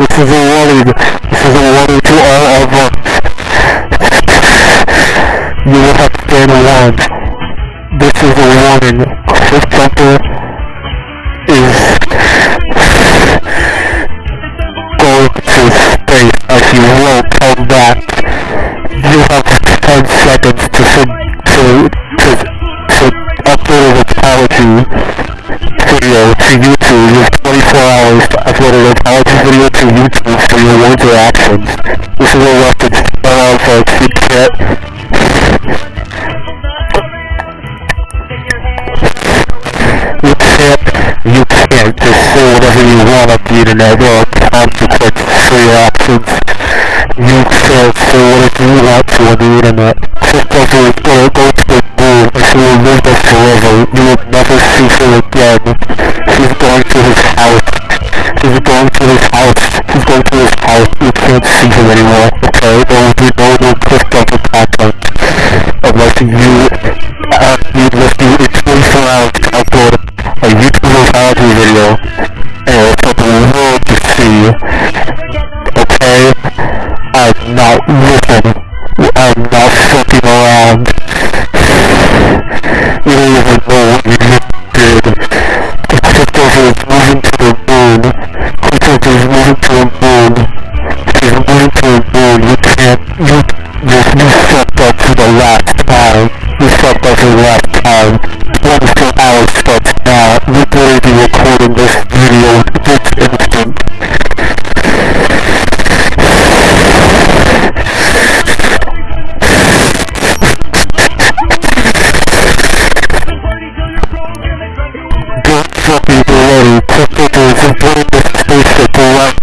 This is a warning. This is a warning to all of us. You will have to stand warned. This is a warning. Cliff Jumper is going to space as you won't come back. You have 10 seconds to to to to upload an apology for your actions. This is a reference to all folks. You can't you can't, you can't just say whatever you want on the internet or consequences for your actions. You can't say whatever you want to on the internet. Christopher is gonna go to the moon and she will live there forever. You will never see her again. Can't see her anymore, okay? There will be no more Christopher content. Unless you, uh, you must do it 24 hours to upload a YouTube apology video and for the world to see. Okay? I'm not looking. I'm not fucking around. You don't even know what you just To. You can't, you, you, you up for the last time. You fucked up for the last time. 24 hours starts now. Going to be recording this video this instant. Get fucking ready. Christopher is putting the right